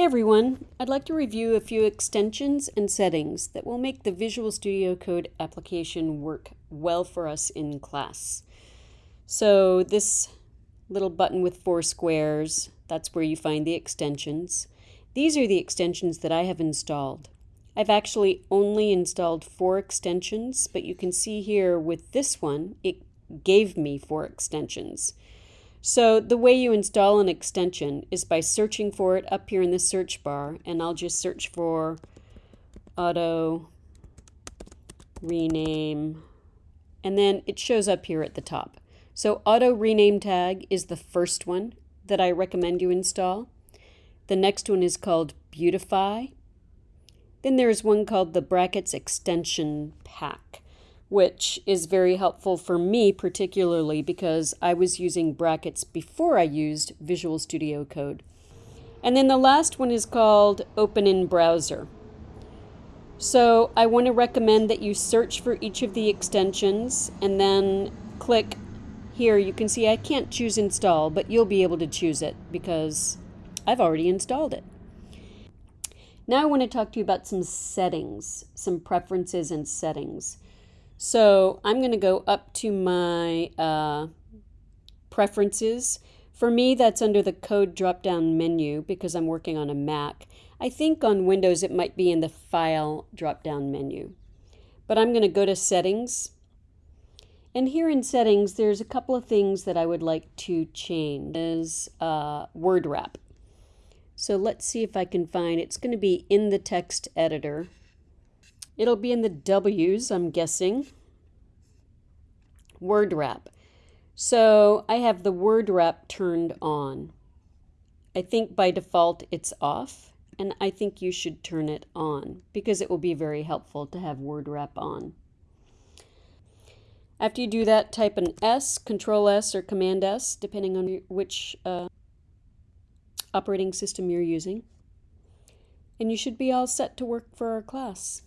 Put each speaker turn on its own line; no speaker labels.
Hey everyone, I'd like to review a few extensions and settings that will make the Visual Studio Code application work well for us in class. So this little button with four squares, that's where you find the extensions. These are the extensions that I have installed. I've actually only installed four extensions, but you can see here with this one, it gave me four extensions. So the way you install an extension is by searching for it up here in the search bar, and I'll just search for auto rename, and then it shows up here at the top. So auto rename tag is the first one that I recommend you install. The next one is called Beautify. Then there's one called the Brackets Extension Pack which is very helpful for me particularly because I was using brackets before I used Visual Studio Code. And then the last one is called Open in Browser. So I want to recommend that you search for each of the extensions and then click here. You can see I can't choose install, but you'll be able to choose it because I've already installed it. Now I want to talk to you about some settings, some preferences and settings. So I'm going to go up to my uh, preferences. For me, that's under the code drop-down menu because I'm working on a Mac. I think on Windows it might be in the File drop-down menu. But I'm going to go to Settings. And here in Settings, there's a couple of things that I would like to change. Is uh, Word Wrap. So let's see if I can find, it's going to be in the text editor. It'll be in the W's, I'm guessing. Word wrap. So I have the word wrap turned on. I think by default it's off, and I think you should turn it on because it will be very helpful to have word wrap on. After you do that, type an S, Control S, or Command S, depending on which uh, operating system you're using. And you should be all set to work for our class.